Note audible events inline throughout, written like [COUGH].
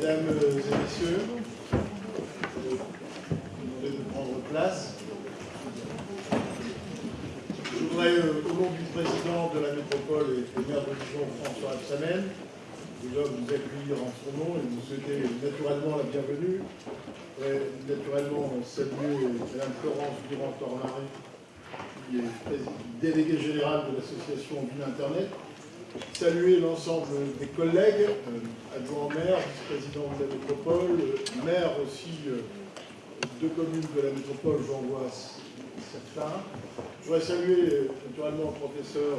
Mesdames et messieurs, je vous de prendre place. Je voudrais, euh, au nom du président de la métropole et maire de Dijon, François Absamen, déjà vous accueillir en son nom et vous souhaiter naturellement la bienvenue. Voudrais naturellement saluer Mme Florence Durand-Tornaré, qui est déléguée générale de l'association Ville Internet, saluer l'ensemble des collègues, euh, adjoints maire, vice-président de la métropole, euh, maire aussi euh, de communes de la métropole, j'en vois certains. Je voudrais saluer naturellement le professeur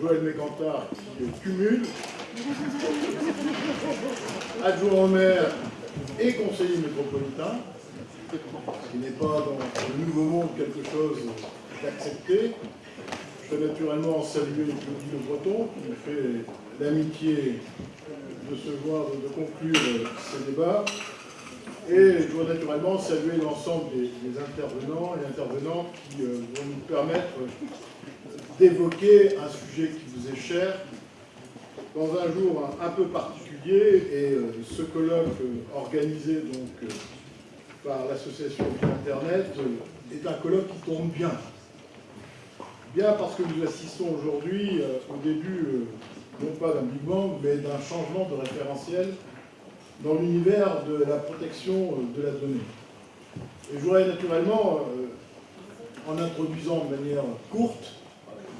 Joël Mécantard qui cumule, adjoint au maire et conseiller métropolitain, ce qui n'est pas dans le nouveau monde quelque chose d'accepté. Je veux naturellement saluer Claudie Le Breton qui fait l'amitié de se voir, de conclure ces débats. Et je veux naturellement saluer l'ensemble des, intervenants et intervenantes qui euh, vont nous permettre d'évoquer un sujet qui vous est cher dans un jour un, peu particulier. Et euh, ce colloque euh, organisé donc par l'association Internet est un colloque qui tombe bien Bien parce que nous assistons aujourd'hui euh, au début, euh, non pas d'un Big Bang, mais d'un changement de référentiel dans l'univers de la protection euh, de la donnée. Et je voudrais naturellement, en introduisant de manière courte,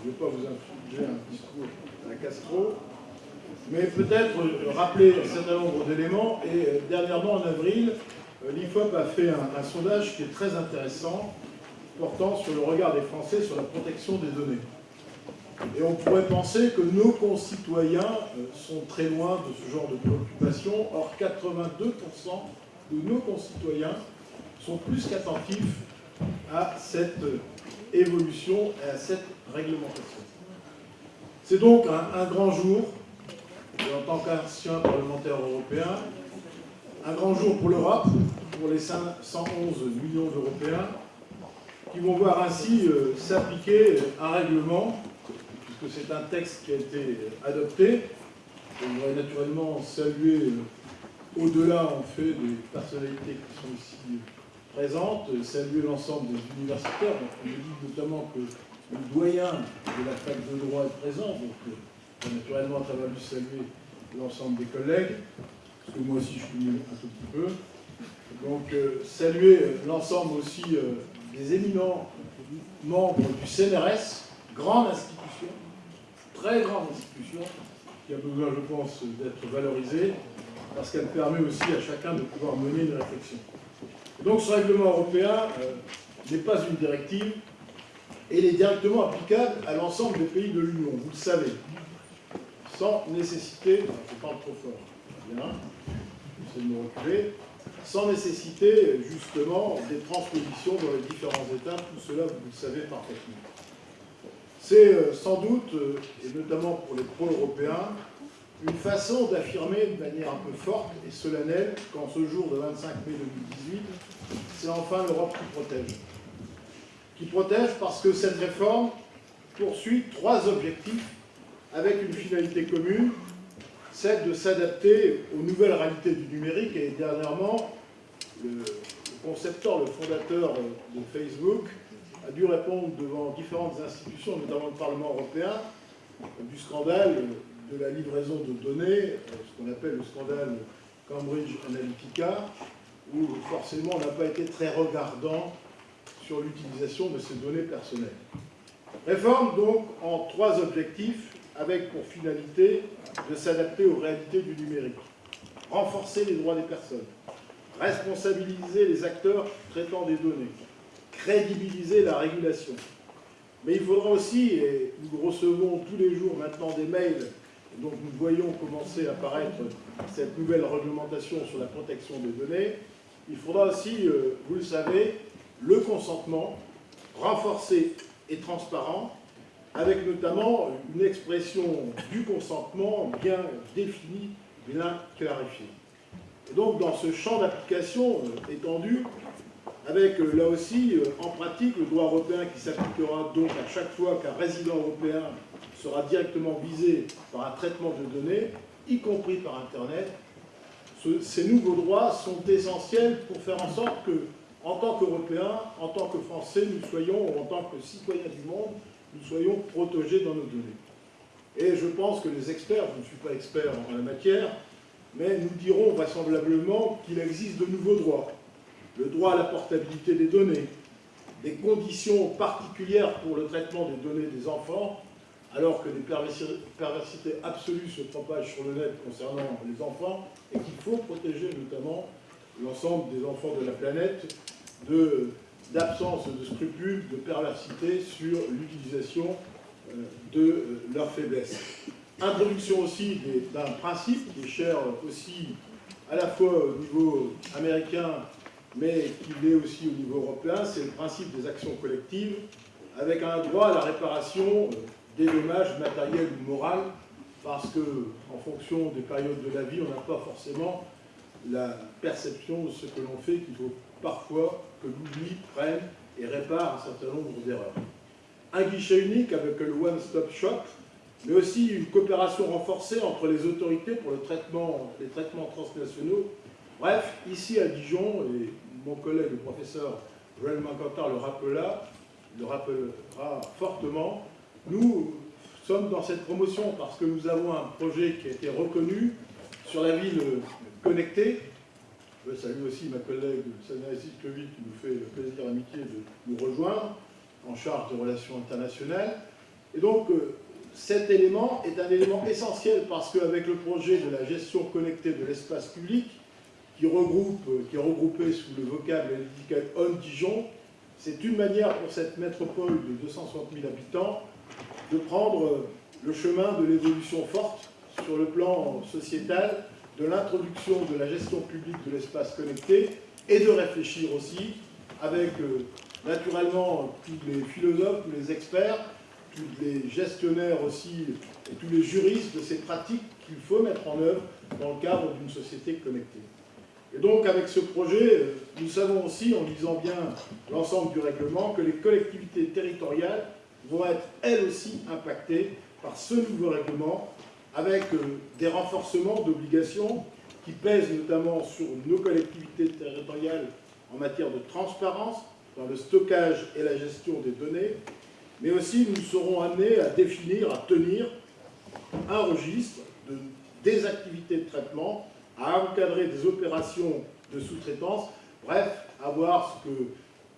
je ne vais pas vous infliger un discours à Castro, mais peut-être rappeler un certain nombre d'éléments. Et dernièrement, en avril, l'IFOP a fait un sondage qui est très intéressant, portant sur le regard des Français sur la protection des données. Et on pourrait penser que nos concitoyens euh, sont très loin de ce genre de préoccupation. Or, 82% de nos concitoyens sont plus qu'attentifs à cette euh, évolution et à cette réglementation. C'est donc un, grand jour, en tant qu'ancien parlementaire européen, un grand jour pour l'Europe, pour les 111 millions d'Européens, qui vont voir ainsi euh, s'appliquer un règlement, puisque c'est un texte qui a été adopté. On voudrais naturellement saluer, euh, au-delà en fait des personnalités qui sont ici présentes, saluer l'ensemble des universitaires. On me dit notamment que le doyen de la fac de droit est présent, donc euh, naturellement, ça va lui saluer l'ensemble des collègues, parce que moi aussi je suis un tout petit peu. Donc, saluer l'ensemble aussi des éminents membres du CNRS, grande institution, très grande institution, qui a besoin, je pense, d'être valorisée, parce qu'elle permet aussi à chacun de pouvoir mener une réflexion. Donc ce règlement européen euh, n'est pas une directive, et il est directement applicable à l'ensemble des pays de l'Union, vous le savez, sans nécessité, je parle trop fort, bien, j'essaie de me reculer, sans nécessiter justement des transpositions dans les différents États, tout cela vous le savez parfaitement. C'est euh, sans doute, euh, et notamment pour les pro-européens, une façon d'affirmer de manière un peu forte et solennelle qu'en ce jour de 25 mai 2018, c'est enfin l'Europe qui protège. Qui protège parce que cette réforme poursuit trois objectifs avec une finalité commune, celle de s'adapter aux nouvelles réalités du numérique et dernièrement concepteur, le fondateur de Facebook, a dû répondre devant différentes institutions, notamment le Parlement européen, du scandale de la livraison de données, ce qu'on appelle le scandale Cambridge Analytica, où forcément on n'a pas été très regardant sur l'utilisation de ces données personnelles. Réforme donc en trois objectifs, avec pour finalité de s'adapter aux réalités du numérique. Renforcer les droits des personnes, responsabiliser les acteurs traitant des données, crédibiliser la régulation. Mais il faudra aussi, et nous recevons tous les jours maintenant des mails, donc nous voyons commencer à apparaître cette nouvelle réglementation sur la protection des données, il faudra aussi, euh, vous le savez, le consentement renforcé et transparent, avec notamment une expression du consentement bien définie, bien clarifiée. Et donc, dans ce champ d'application euh, étendu, avec euh, là aussi, euh, en pratique, le droit européen qui s'appliquera donc à chaque fois qu'un résident européen sera directement visé par un traitement de données, y compris par Internet, ces nouveaux droits sont essentiels pour faire en sorte que, en tant qu'Européens, en tant que Français, nous soyons, ou en tant que citoyens du monde, nous soyons protégés dans nos données. Et je pense que les experts, je ne suis pas expert en la matière, mais nous dirons vraisemblablement qu'il existe de nouveaux droits. Le droit à la portabilité des données, des conditions particulières pour le traitement des données des enfants, alors que les perversités absolues se propagent sur le net concernant les enfants, et qu'il faut protéger notamment l'ensemble des enfants de la planète d'absence de, scrupules, de perversité sur l'utilisation euh, de euh, leurs faiblesses. Introduction aussi d'un principe qui est cher aussi à la fois au niveau américain, mais qui l'est aussi au niveau européen, c'est le principe des actions collectives, avec un droit à la réparation des dommages matériels ou moraux, parce que en fonction des périodes de la vie, on n'a pas forcément la perception de ce que l'on fait, qu'il faut parfois que l'oubli prenne et répare un certain nombre d'erreurs. Un guichet unique avec le One Stop Shop, mais aussi une coopération renforcée entre les autorités pour le traitement, les traitements transnationaux. Bref, ici à Dijon, et mon collègue le professeur Joël Mancantar le rappela, le rappellera fortement, nous sommes dans cette promotion parce que nous avons un projet qui a été reconnu sur la ville connectée. Je salue aussi ma collègue Sania Siskovic qui nous fait le plaisir et de nous rejoindre en charge des relations internationales. Et donc, euh, cet élément est un élément essentiel parce qu'avec le projet de la gestion connectée de l'espace public, qui, regroupe, qui est regroupé sous le vocable et l'étiquette On Dijon, c'est une manière pour cette métropole de 260 000 habitants de prendre le chemin de l'évolution forte sur le plan sociétal, de l'introduction de la gestion publique de l'espace connecté et de réfléchir aussi avec euh, naturellement tous les philosophes, tous les experts, tous les gestionnaires aussi et tous les juristes de ces pratiques qu'il faut mettre en œuvre dans le cadre d'une société connectée. Et donc avec ce projet, nous savons aussi, en lisant bien l'ensemble du règlement, que les collectivités territoriales vont être elles aussi impactées par ce nouveau règlement avec euh, des renforcements d'obligations qui pèsent notamment sur nos collectivités territoriales en matière de transparence dans le stockage et la gestion des données, mais aussi nous serons amenés à définir, à tenir un registre de, des activités de traitement, à encadrer des opérations de sous-traitance, bref, à voir ce que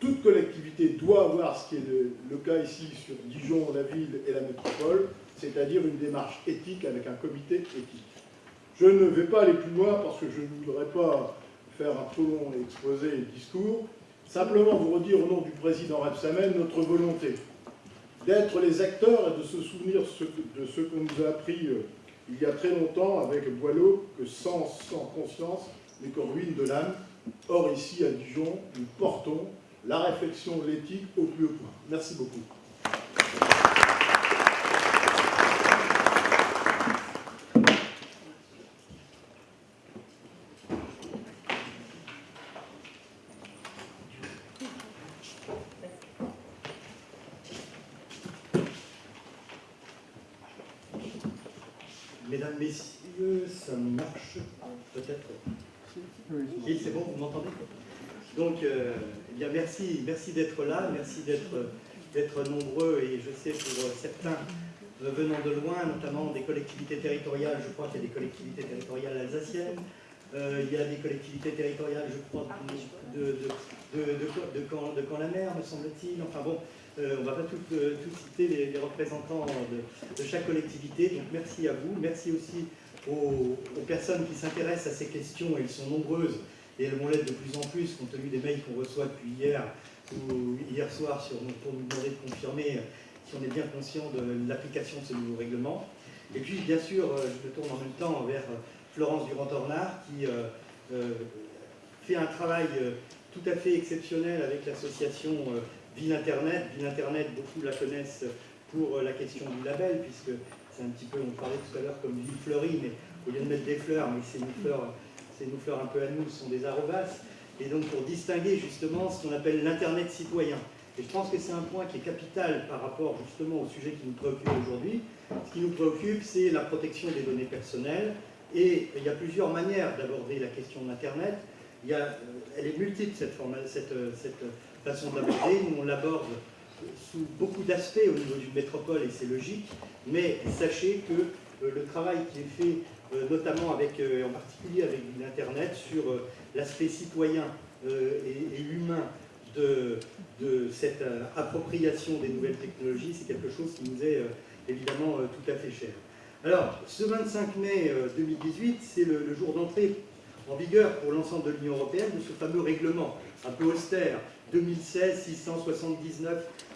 toute collectivité doit avoir, ce qui est le, cas ici sur Dijon, la ville et la métropole, c'est-à-dire une démarche éthique avec un comité éthique. Je ne vais pas aller plus loin parce que je ne voudrais pas faire un trop long exposé et discours. Simplement vous redire au nom du président Repsamen notre volonté d'être les acteurs et de se souvenir de ce qu'on nous a appris euh, il y a très longtemps avec Boileau, que sans, sans conscience n'est qu'en de l'âme. Or ici à Dijon, nous portons la réflexion, l'éthique au plus haut point. Merci beaucoup. Mesdames, Messieurs, ça marche peut-être Oui, c'est bon, vous m'entendez Donc, euh, eh merci, d'être là, merci d'être nombreux, et je sais pour certains venant de loin, notamment des collectivités territoriales, je crois qu'il y a des collectivités territoriales alsaciennes, euh, il y a des collectivités territoriales, je crois, de, de, de, de, Camp, de la mer, me semble-t-il. Enfin bon, euh, on ne va pas tout, euh, citer les, représentants de, chaque collectivité. Donc merci à vous. Merci aussi aux, personnes qui s'intéressent à ces questions. Elles sont nombreuses et elles vont l'être de plus en plus compte tenu des mails qu'on reçoit depuis hier ou hier soir pour nous demander de confirmer si on est bien conscient de l'application de ce nouveau règlement. Et puis, bien sûr, euh, je me tourne en même temps vers Florence Durand-Tornard qui fait un travail tout à fait exceptionnel avec l'association Ville Internet. Ville Internet, beaucoup la connaissent pour euh, la question du label, puisque c'est un petit peu, on parlait tout à l'heure comme ville fleurie, mais au lieu de mettre des fleurs, mais c'est nos fleurs, c'est nos fleurs un peu à nous, ce sont des arrobas. Et donc pour distinguer justement ce qu'on appelle l'Internet citoyen. Et je pense que c'est un point qui est capital par rapport justement au sujet qui nous préoccupe aujourd'hui. Ce qui nous préoccupe, c'est la protection des données personnelles, Et il y a plusieurs manières d'aborder la question d'Internet. Elle est multiple, cette, cette, cette Nous, on l'aborde sous beaucoup d'aspects au niveau d'une métropole, et c'est logique. Mais sachez que le travail qui est fait euh, notamment avec, euh, en particulier avec l'Internet, sur euh, l'aspect citoyen et, humain de, cette appropriation des nouvelles technologies, c'est quelque chose qui nous est évidemment tout à fait cher. Alors, ce 25 mai 2018, c'est le, jour d'entrée en vigueur pour l'ensemble de l'Union européenne de ce fameux règlement un peu austère 2016-679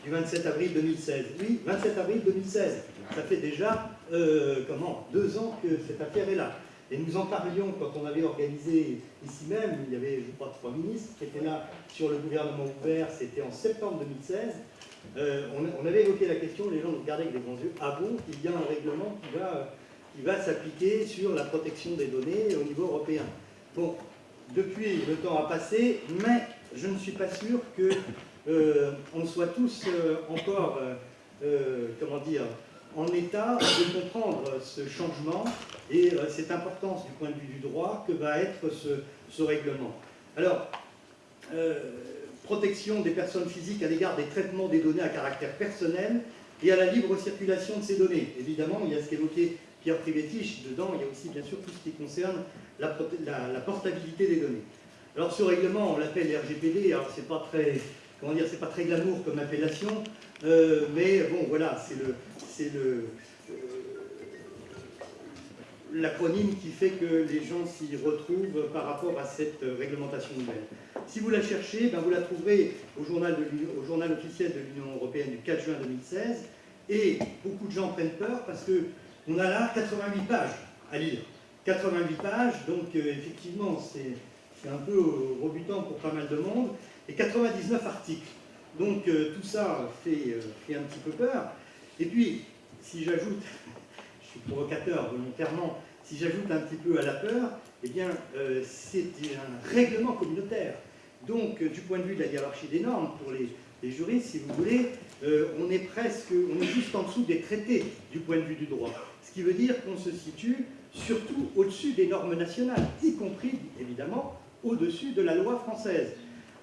du 27 avril 2016. Oui, 27 avril 2016. Ça fait déjà, euh, comment, deux ans que cette affaire est là. Et nous en parlions quand on avait organisé ici même, il y avait, je crois, trois ministres qui étaient là sur le gouvernement ouvert, c'était en septembre 2016. Euh, on, avait évoqué la question, les gens nous regardaient avec des grands yeux. Ah bon, il y a un règlement qui va, qui va s'appliquer sur la protection des données au niveau européen. Bon, depuis, le temps a passé, mais je ne suis pas sûr que euh, soit tous euh, encore, euh, comment dire, en état de comprendre ce changement et cette importance du point de vue du droit que va être ce, règlement. Alors, protection des personnes physiques à l'égard des traitements des données à caractère personnel et à la libre circulation de ces données. Évidemment, il y a ce qu'évoquait Pierre Privetich, dedans il y a aussi bien sûr tout ce qui concerne la portabilité des données. Alors ce règlement, on l'appelle RGPD, alors c'est pas très comment dire, c'est pas très glamour comme appellation, euh, mais bon, voilà, c'est le, c'est le, euh, l'acronyme qui fait que les gens s'y retrouvent par rapport à cette réglementation nouvelle. Si vous la cherchez, ben vous la trouverez au journal, officiel de l'Union européenne du 4 juin 2016, et beaucoup de gens prennent peur parce que on a là 88 pages à lire. 88 pages, donc euh, effectivement, c'est un peu rebutant pour pas mal de monde, et 99 articles. Donc euh, tout ça fait, euh, fait, un petit peu peur. Et puis, si j'ajoute, [LAUGHS] je suis provocateur volontairement, si j'ajoute un petit peu à la peur, eh bien, euh, c'est un règlement communautaire. Donc, du point de vue de la hiérarchie des normes, pour les, les juristes, si vous voulez, on est presque, on est juste en dessous des traités du point de vue du droit. Ce qui veut dire qu'on se situe surtout au-dessus des normes nationales, y compris, évidemment, au-dessus de la loi française.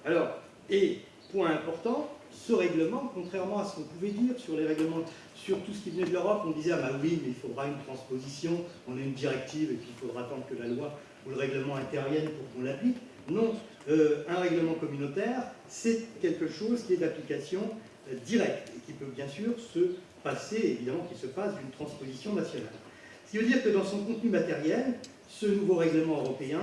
Alors, et point important, ce règlement, contrairement à ce qu'on pouvait dire sur les règlements, sur tout ce qui venait de l'Europe, on disait, ah bah oui, mais il faudra une transposition, on a une directive et puis il faudra attendre que la loi ou le règlement intervienne pour qu'on l'applique. Non, euh, un règlement communautaire, c'est quelque chose qui est d'application euh, directe et qui peut bien sûr se passer, évidemment, qui se passe d'une transposition nationale. Ce qui veut dire que dans son contenu matériel, ce nouveau règlement européen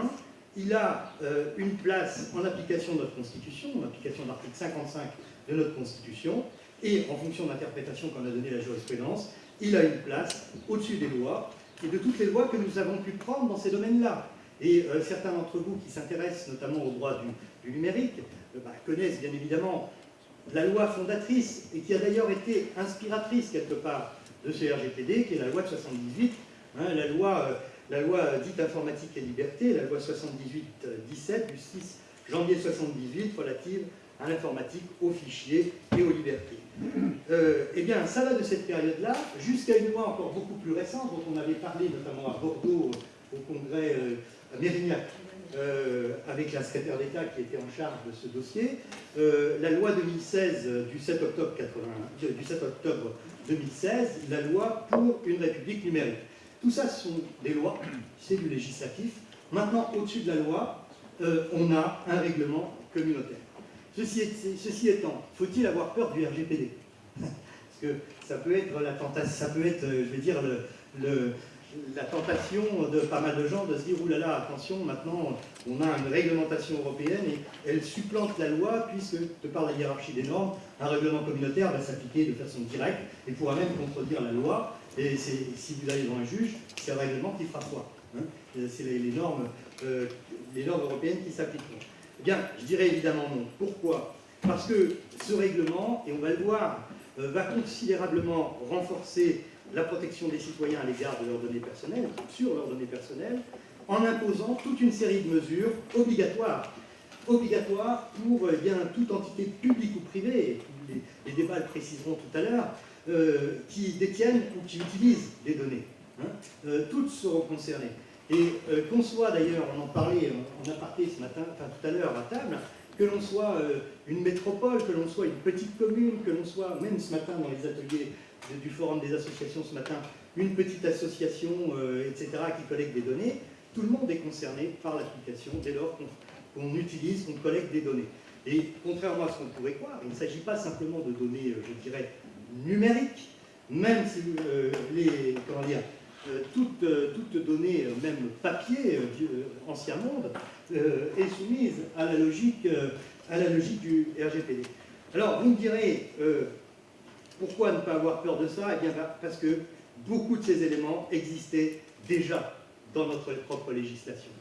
il a euh, une place en application de notre Constitution, en application de l'article 55 de notre Constitution, et en fonction de l'interprétation qu'en a donnée la jurisprudence, il a une place au-dessus des lois et de toutes les lois que nous avons pu prendre dans ces domaines-là. Et euh, certains d'entre vous qui s'intéressent notamment au droit du, numérique euh, bah, connaissent bien évidemment la loi fondatrice et qui a d'ailleurs été inspiratrice quelque part de ce RGPD, qui est la loi de 78, hein, la loi la loi dite informatique et liberté, la loi 78-17 du 6 janvier 78 relative à l'informatique, aux fichiers et aux libertés. Euh, eh bien, ça va de cette période-là jusqu'à une loi encore beaucoup plus récente, dont on avait parlé notamment à Bordeaux, au congrès euh, à Mérignac, euh, avec la secrétaire d'État qui était en charge de ce dossier, la loi 2016 du 7 octobre, 80, du 7 octobre 2016, la loi pour une république numérique. Tout ça, ce sont des lois, c'est du législatif. Maintenant, au-dessus de la loi, euh, on a un règlement communautaire. Ceci, étant, faut-il avoir peur du RGPD [LAUGHS] Parce que ça peut être la tentation, ça peut être, euh, je dire, la tentation de pas mal de gens de se dire « Ouh là là, attention, maintenant on a une réglementation européenne et elle supplante la loi puisque, de par la hiérarchie des normes, un règlement communautaire va s'appliquer de façon directe et pourra même contredire la loi. Et si vous allez devant un juge, c'est un règlement qui fera foi. Hein. c'est les, normes, euh, les normes européennes qui s'appliqueront. Eh bien, je dirais évidemment non. Pourquoi? Parce que ce règlement, et on va le voir, euh, va considérablement renforcer la protection des citoyens à l'égard de leurs données personnelles, sur leurs données personnelles, en imposant toute une série de mesures obligatoires, obligatoires pour eh bien, toute entité publique ou privée, les, les débats le préciseront tout à l'heure, euh, qui détiennent ou qui utilisent des données. Hein. Euh, toutes seront concernées. Et qu'on soit d'ailleurs, on en parlait en aparté ce matin, enfin tout à l'heure à table, que l'on soit une métropole, que l'on soit une petite commune, que l'on soit, même ce matin dans les ateliers du Forum des associations ce matin, une petite association, etc., qui collecte des données, tout le monde est concerné par l'application dès lors qu'on utilise, qu'on collecte des données. Et contrairement à ce qu'on pourrait croire, il ne s'agit pas simplement de données, euh, je dirais, numériques, même si euh, les, comment dire, euh, toute, donnée, même papier, ancien monde, est soumise à la logique, à la logique du RGPD. Alors, vous me direz, pourquoi ne pas avoir peur de ça? Eh bien, parce que beaucoup de ces éléments existaient déjà dans notre propre législation.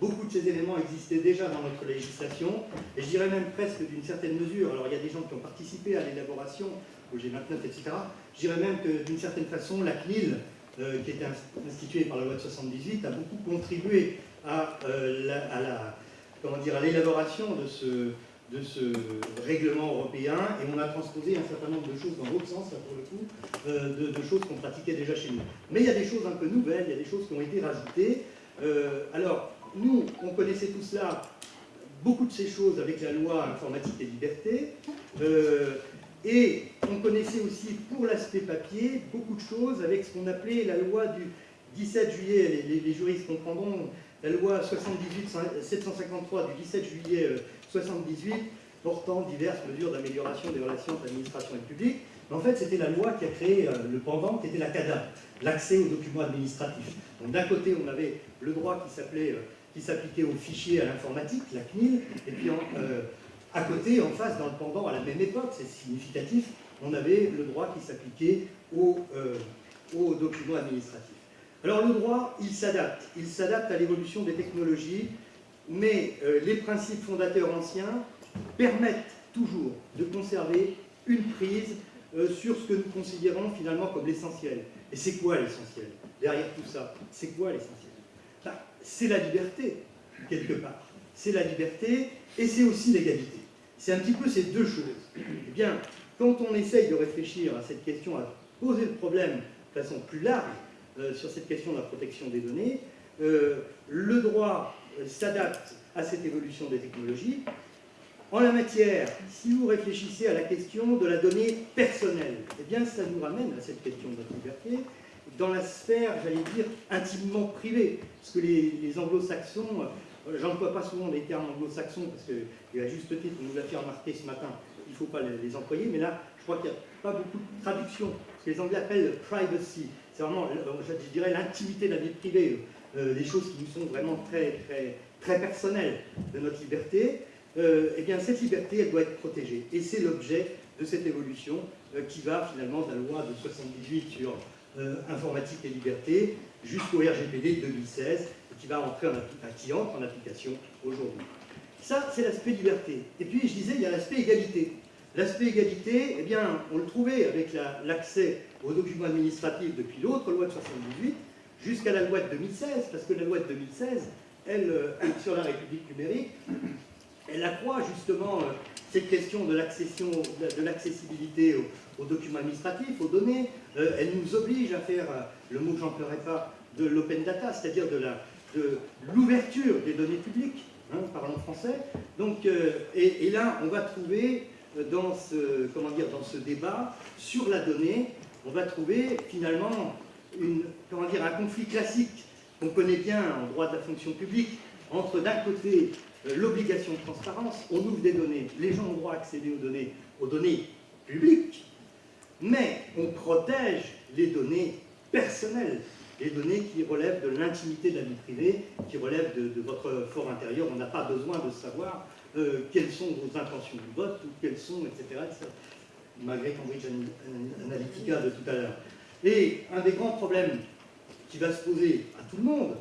Beaucoup de ces éléments existaient déjà dans notre législation, et je dirais même presque d'une certaine mesure, alors il y a des gens qui ont participé à l'élaboration au G29, etc., je dirais même que d'une certaine façon, la CNIL, euh, qui était instituée par la loi de 78, a beaucoup contribué à, euh, la, l'élaboration de ce, règlement européen, et on a transposé un certain nombre de choses dans l'autre sens, là, pour le coup, euh, de, choses qu'on pratiquait déjà chez nous. Mais il y a des choses un peu nouvelles, il y a des choses qui ont été rajoutées. alors, nous, on connaissait tout cela, beaucoup de ces choses avec la loi informatique et liberté, et on connaissait aussi, pour l'aspect papier, beaucoup de choses avec ce qu'on appelait la loi du 17 juillet, les, juristes comprendront, la loi 78 753 du 17 juillet 78, euh, portant diverses mesures d'amélioration des relations entre l'administration et le public. en fait, c'était la loi qui a créé euh, le pendant, qui était la CADA, l'accès aux documents administratifs. Donc d'un côté, on avait le droit qui s'appelait qui s'appliquait aux fichiers à l'informatique, la CNIL, et puis euh, à côté, en face, dans le pendant, à la même époque, c'est significatif, on avait le droit qui s'appliquait aux, euh, documents administratifs. Alors le droit, il s'adapte, il s'adapte à l'évolution des technologies, mais euh, les principes fondateurs anciens permettent toujours de conserver une prise sur ce que nous considérons finalement comme l'essentiel. Et c'est quoi l'essentiel? Derrière tout ça, c'est quoi l'essentiel? C'est la liberté, quelque part. C'est la liberté et c'est aussi l'égalité. C'est un petit peu ces deux choses. Eh bien, quand on essaye de réfléchir à cette question, à poser le problème de façon plus large euh, sur cette question de la protection des données, euh, le droit euh, s'adapte à cette évolution des technologies. En la matière, si vous réfléchissez à la question de la donnée personnelle, eh bien ça nous ramène à cette question de la liberté, dans la sphère, j'allais dire, intimement privée. Parce que les, anglo-saxons, j'emploie pas souvent les termes anglo-saxons, parce y a juste titre, on nous l'a fait remarquer ce matin, il ne faut pas les, employer, mais là, je crois qu'il n'y a pas beaucoup de traduction. Ce que les Anglais appellent privacy. C'est vraiment, euh, je dirais, l'intimité de la vie privée, euh, des choses qui nous sont vraiment très, très, très personnelles de notre liberté. eh bien, cette liberté, elle doit être protégée. Et c'est l'objet de cette évolution qui va finalement de la loi de 78 sur euh, informatique et liberté jusqu'au RGPD 2016 qui va en, entre en application aujourd'hui. Ça, c'est l'aspect liberté. Et puis, je disais, il y a l'aspect égalité. L'aspect égalité, eh bien, on le trouvait avec l'accès aux documents administratifs depuis l'autre loi de 78 jusqu'à la loi de 2016, parce que la loi de 2016, elle, euh, sur la République numérique, elle accroît justement euh, cette question de l'accessibilité aux, documents administratifs, aux données. Euh, elle nous oblige à faire, le mot que j'emploierai pas, de l'open data, c'est-à-dire de l'ouverture des données publiques, hein, parlons français. Euh, et, là, on va trouver dans ce, comment dire, dans ce débat sur la donnée, on va trouver finalement un conflit classique qu'on connaît bien en droit de la fonction publique, entre d'un côté l'obligation de transparence, on ouvre des données, les gens ont droit à aux données publiques, mais on protège les données personnelles, les données qui relèvent de l'intimité de la vie privée, qui relèvent de, votre fort intérieur. On n'a pas besoin de savoir euh, quelles sont vos intentions de vote, ou quelles sont, etc., malgré Cambridge Analytica de tout à l'heure. Et un des grands problèmes qui va se poser à tout le monde,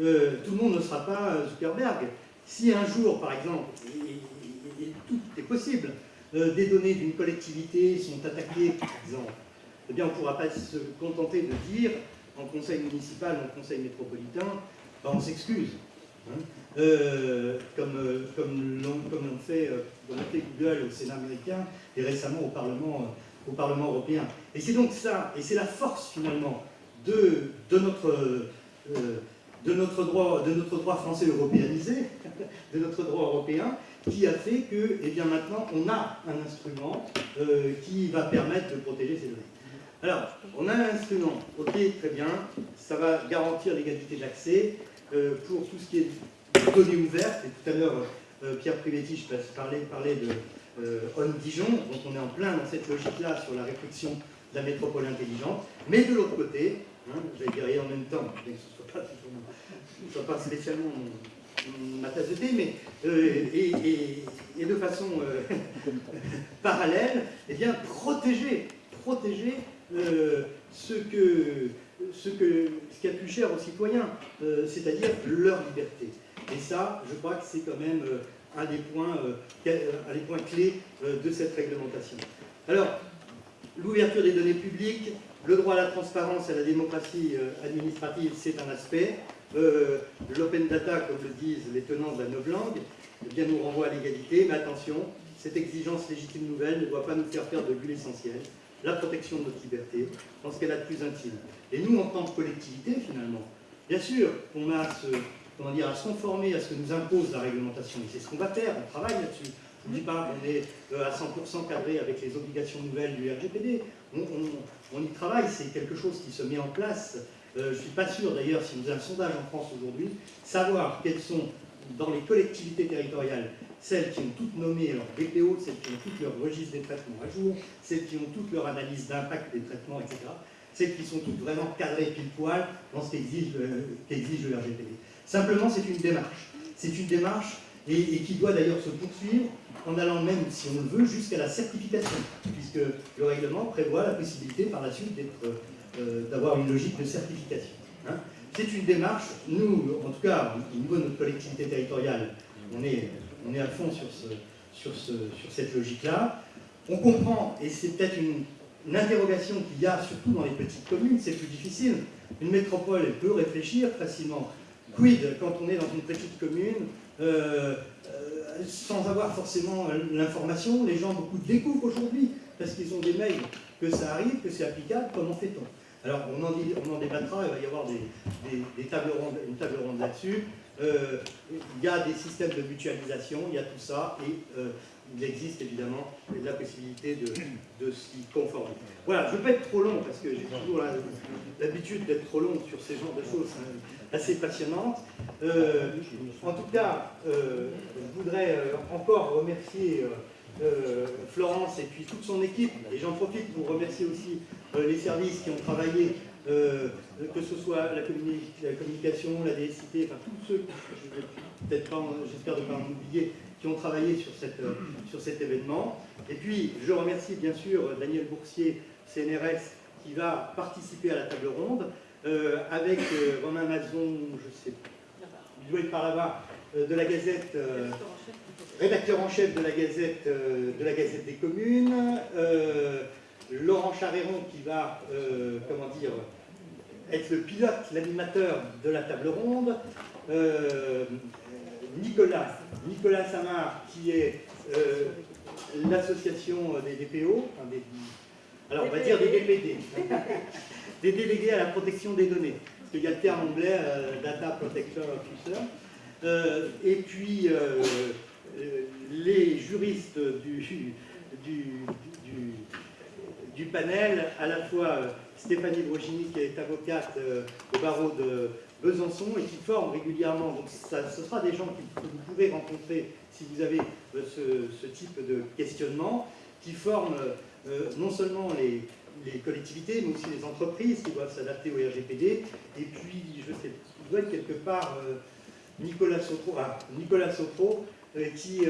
euh, tout le monde ne sera pas Zuckerberg, si un jour, par exemple, et, tout est possible, euh, des données d'une collectivité sont attaquées, par exemple, eh bien, on ne pourra pas se contenter de dire, en conseil municipal, en conseil métropolitain, ben, on s'excuse. Hein. Euh, comme, euh, comme l'ont fait, fait, Google au Sénat américain et récemment au Parlement, européen. Et c'est donc ça, et c'est la force finalement de, notre droit, français européanisé, [LAUGHS] de notre droit européen, qui a fait que, eh bien maintenant, on a un instrument euh, qui va permettre de protéger ces données. Alors, on a un instrument, ok, très bien, ça va garantir l'égalité d'accès euh, pour tout ce qui est données ouvertes, et tout à l'heure, euh, Pierre Privetti parlait, parlait de On Dijon, donc on est en plein dans cette logique-là sur la réflexion de la métropole intelligente, mais de l'autre côté, hein, vais dire en même temps, bien que ce ne soit pas, spécialement ma tasse de thé, mais euh, et, de façon euh, [LAUGHS] parallèle, eh bien, protéger, protéger euh, ce, que, ce, que, ce qui est plus cher aux citoyens, c'est-à-dire leur liberté. Et ça, je crois que c'est quand même un des points, un des points clés de cette réglementation. Alors, l'ouverture des données publiques, le droit à la transparence et à la démocratie administrative, c'est un aspect. Euh, l'open data, comme le disent les tenants de la novlangue, eh bien, nous renvoie à l'égalité, mais attention, cette exigence légitime nouvelle ne doit pas nous faire perdre de vue l'essentiel, la protection de notre liberté, dans ce qu'elle a de plus intime. Et nous, en tant que collectivité, finalement, bien sûr qu'on a dire, à se conformer à ce que nous impose la réglementation, et c'est ce qu'on va faire, on travaille là-dessus. Je ne dis pas qu'on est euh, à 100% cadré avec les obligations nouvelles du RGPD, on y travaille, c'est quelque chose qui se met en place euh, je ne suis pas sûr d'ailleurs, si vous avez un sondage en France aujourd'hui, savoir quelles sont dans les collectivités territoriales celles qui ont toutes nommé leur BPO, celles qui ont toutes leur registre des traitements à jour, celles qui ont toutes leur analyse d'impact des traitements, etc. Celles qui sont toutes vraiment cadrées pile poil dans ce qu'exige le RGPD. Simplement, c'est une démarche. C'est une démarche et, qui doit d'ailleurs se poursuivre en allant même, si on le veut, jusqu'à la certification, puisque le règlement prévoit la possibilité par la suite d'être euh, d'avoir une logique de certification. Hein. C'est une démarche, nous, en tout cas, au niveau de notre collectivité territoriale, on est, on est à fond sur, ce, sur, ce, sur cette logique-là. On comprend, et c'est peut-être une, interrogation qu'il y a surtout dans les petites communes, c'est plus difficile. Une métropole, elle peut réfléchir facilement. Quid quand on est dans une petite commune, euh, euh, sans avoir forcément l'information, les gens beaucoup découvrent aujourd'hui, parce qu'ils ont des mails, que ça arrive, que c'est applicable, comment fait-on? Alors, on en, débattra, il va y avoir une table ronde là-dessus. Euh, il y a des systèmes de mutualisation, il y a tout ça, et euh, il existe évidemment la possibilité de, s'y conformer. Voilà, je ne veux pas être trop long, parce que j'ai toujours l'habitude d'être trop long sur ces genres de choses hein, assez passionnantes. Euh, en tout cas, je voudrais encore remercier Florence et puis toute son équipe, et j'en profite pour remercier aussi les services qui ont travaillé, euh, que ce soit la, communication, la DSIT, enfin tous ceux, peut-être pas, j'espère ne pas en oublier, qui ont travaillé euh, sur cet événement. Et puis, je remercie bien sûr Daniel Boursier, CNRS, qui va participer à la table ronde, avec Romain Mazon, je sais, il doit être par là-bas, de la Gazette, rédacteur en chef de la Gazette des communes, Laurent Charéron qui va, euh, comment dire, être le pilote, l'animateur de la table ronde, euh, Nicolas, Nicolas Samar qui est euh, l'association des DPO, alors on va dire des DPD, [LAUGHS] des délégués à la protection des données, parce qu'il y a le terme anglais, Data Protector Officer, et puis les juristes du, du du panel, à la fois euh, Stéphanie Brogini, qui est avocate euh, au barreau de Besançon et qui forme régulièrement. Donc ça, ce sera des gens que vous pouvez rencontrer si vous avez euh, ce, type de questionnement, qui forment non seulement les, collectivités, mais aussi les entreprises qui doivent s'adapter au RGPD. Et puis, je sais, il doit être quelque part Nicolas Sotro, ah, Nicolas Sotro qui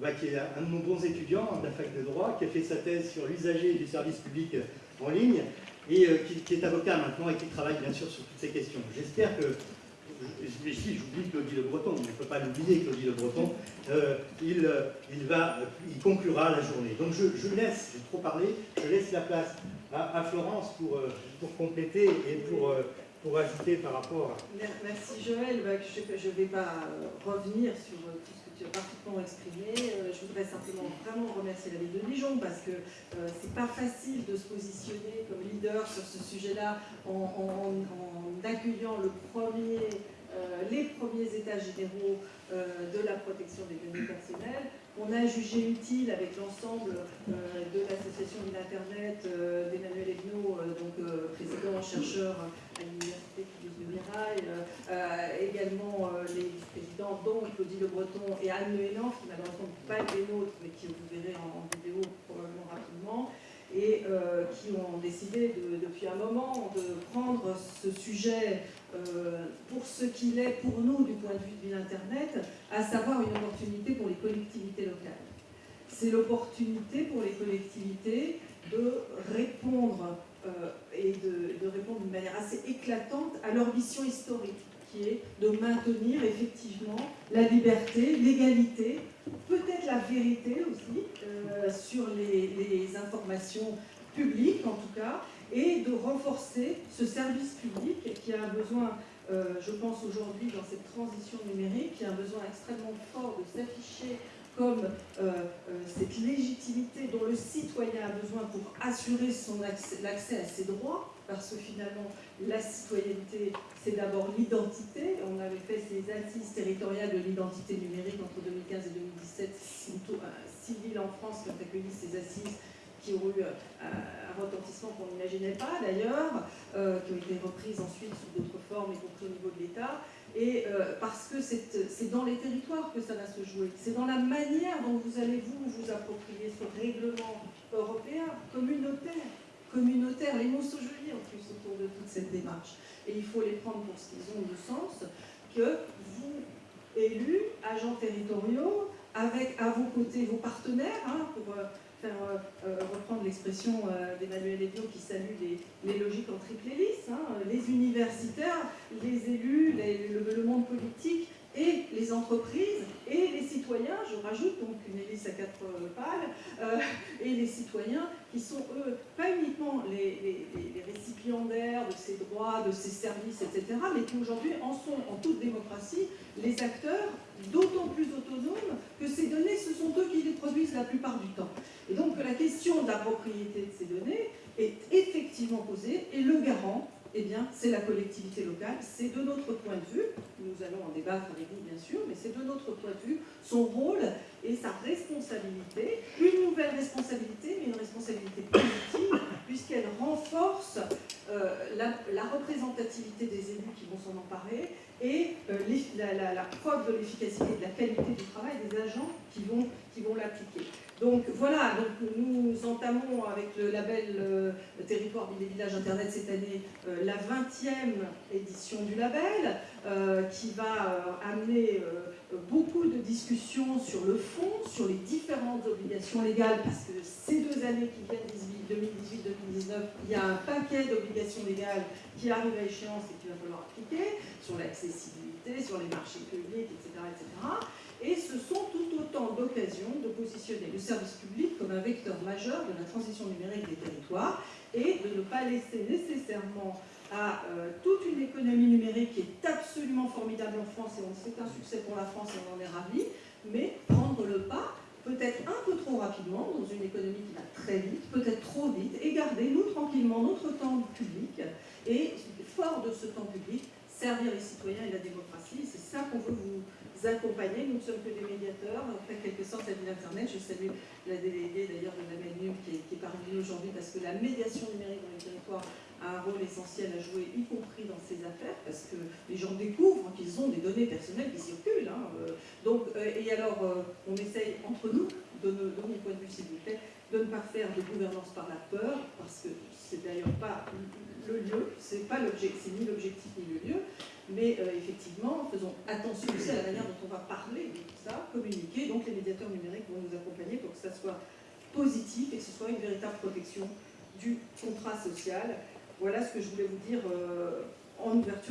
bah, qui est un de nos bons étudiants de la fac de droit, qui a fait sa thèse sur l'usager du service public en ligne, et euh, qui, est avocat maintenant et qui travaille bien sûr sur toutes ces questions. J'espère que, ici j'oublie Claudie Le Breton, on ne peut pas l'oublier Claudie Le Breton, euh, il, euh, il, va, il conclura la journée. Donc je, laisse, j'ai trop parlé, je laisse la place à, Florence pour, pour compléter et pour pour par rapport à... Merci Joël, bah, je ne vais pas euh, revenir sur euh, tout ce que tu as parfaitement exprimé. Euh, je voudrais simplement vraiment remercier la ville de Dijon parce que c'est pas facile de se positionner comme leader sur ce sujet-là en, accueillant les premiers états généraux de la protection des données personnelles on a jugé utile avec l'ensemble euh, de l'association d'Internet euh, d'Emmanuel Egnaud, euh, donc président chercheur à l'université de Mirail, également les présidents dont Claudie Le Breton et Anne Le qui malheureusement ne pas les nôtres, mais qui vous verrez en, vidéo probablement rapidement, et qui ont décidé depuis un moment de prendre ce sujet euh, pour ce qu'il est pour nous du point de vue de l'Internet, à savoir une opportunité pour les collectivités locales. C'est l'opportunité pour les collectivités de répondre euh, et de, répondre d'une manière assez éclatante à leur mission historique, qui est de maintenir effectivement la liberté, l'égalité, peut-être la vérité aussi, euh, sur les, les informations publiques en tout cas, et de renforcer ce service public qui a un besoin, euh, je pense aujourd'hui dans cette transition numérique, qui a un besoin extrêmement fort de s'afficher comme euh, euh, cette légitimité dont le citoyen a besoin pour assurer l'accès à ses droits, parce que finalement, la citoyenneté, c'est d'abord l'identité. On avait fait ces assises territoriales de l'identité numérique entre 2015 et 2017, six villes en France qui ont accueilli ces assises qui ont eu euh, un retentissement qu'on n'imaginait pas d'ailleurs, euh, qui ont été reprises ensuite sous d'autres formes, y compris au niveau de l'État, et euh, parce que c'est dans les territoires que ça va se jouer. C'est dans la manière dont vous allez vous vous approprier ce règlement européen communautaire. Communautaire, les mots sont jolis en plus autour de toute cette démarche. Et il faut les prendre pour ce qu'ils ont de sens, que vous, élus, agents territoriaux, avec à vos côtés vos partenaires, hein, pour faire euh, euh, reprendre l'expression euh, d'Emmanuel Evion qui salue les, logiques en triple hélice, hein, les universitaires, les élus, le, monde politique et les entreprises et les citoyens, je rajoute donc une hélice à quatre pales, et les citoyens qui sont eux, pas uniquement les, récipiendaires de ces droits, de ces services, etc., mais qui aujourd'hui en sont en toute démocratie les acteurs d'autant plus autonomes que ces données, ce sont eux qui les produisent la plupart du temps. Et donc la question de la propriété de ces données est effectivement posée et le garant, eh bien, c'est la collectivité locale. C'est de notre point de vue, nous allons en débattre avec vous bien sûr, mais c'est de notre point de vue son rôle sa responsabilité, une nouvelle responsabilité, mais une responsabilité politique, [COUGHS] puisqu'elle renforce euh, la, représentativité des élus qui vont s'en emparer et euh, la, preuve de l'efficacité et de la qualité du travail des agents qui vont, qui vont l'appliquer. Donc voilà, donc nous entamons avec le label euh, Territoire des villages Internet cette année la 20e édition du label qui va amener beaucoup de discussions sur le fond, sur les différentes obligations légales parce que ces deux années qui viennent, 2018-2019, il y a un paquet d'obligations légales qui arrivent à échéance et qu'il va falloir appliquer sur l'accessibilité, sur les marchés publics, etc. etc. Et ce sont tout autant d'occasions de positionner le service public comme un vecteur majeur de la transition numérique des territoires et de ne pas laisser nécessairement à euh, toute une économie numérique qui est absolument formidable en France et c'est un succès pour la France et on en est ravis, mais prendre le pas peut-être un peu trop rapidement dans une économie qui va très vite, peut-être trop vite, et garder nous tranquillement notre temps public et fort de ce temps public, servir les citoyens et la démocratie. C'est ça qu'on veut vous accompagner. Nous ne sommes que des médiateurs, en fait, quelque sorte, à l'Internet. Je salue la déléguée d'ailleurs de la est, qui est parmi nous aujourd'hui parce que la médiation numérique dans les territoires a un rôle essentiel à jouer, y compris dans ces affaires, parce que les gens découvrent qu'ils ont des données personnelles qui circulent. Hein, euh. donc, euh, et alors, euh, on essaye entre nous, de, de, mon point de vue s'il vous plaît, de ne pas faire de gouvernance par la peur, parce que c'est d'ailleurs pas le lieu, c'est pas l'objectif, ni l'objectif ni le lieu, mais euh, effectivement, faisons attention aussi à la manière dont on va parler de tout ça, communiquer. Donc les médiateurs numériques vont nous accompagner pour que ça soit positif et que ce soit une véritable protection du contrat social. Voilà ce que je voulais vous dire euh,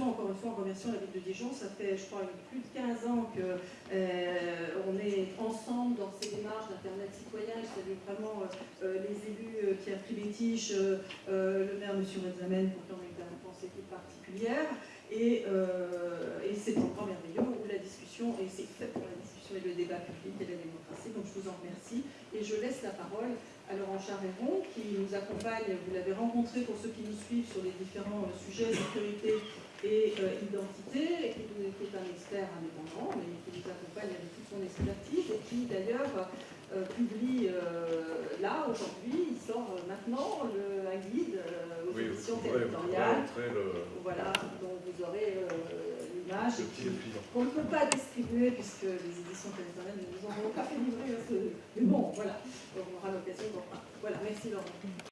encore une fois en remerciant la ville de Dijon. Ça fait, je crois, plus de 15 ans qu'on euh, est ensemble dans ces démarches d'Internet citoyen. Je salue vraiment les élus qui a pris les tiges, le maire M. Redzamen, pour qui on a été équipes particulières. Et, euh, et c'est temps merveilleux où la discussion, et c'est fait pour la et le débat public et la démocratie. Donc je vous en remercie. Et je laisse la parole à Laurent Charéron qui nous accompagne, vous l'avez rencontré pour ceux qui nous suivent sur les différents euh, sujets sécurité et euh, identité, qui, qui est un expert indépendant, mais qui nous accompagne avec toute son expertise et qui d'ailleurs euh, publie là aujourd'hui, il sort maintenant le, un guide aux Oui, territoriales. Voilà, dont vous aurez dépliant. qu'on ne peut pas distribuer puisque les éditions territoriales ne nous ont pas fait livrer. Mais bon, voilà, on aura l'occasion d'en parler. Voilà, merci Laurent.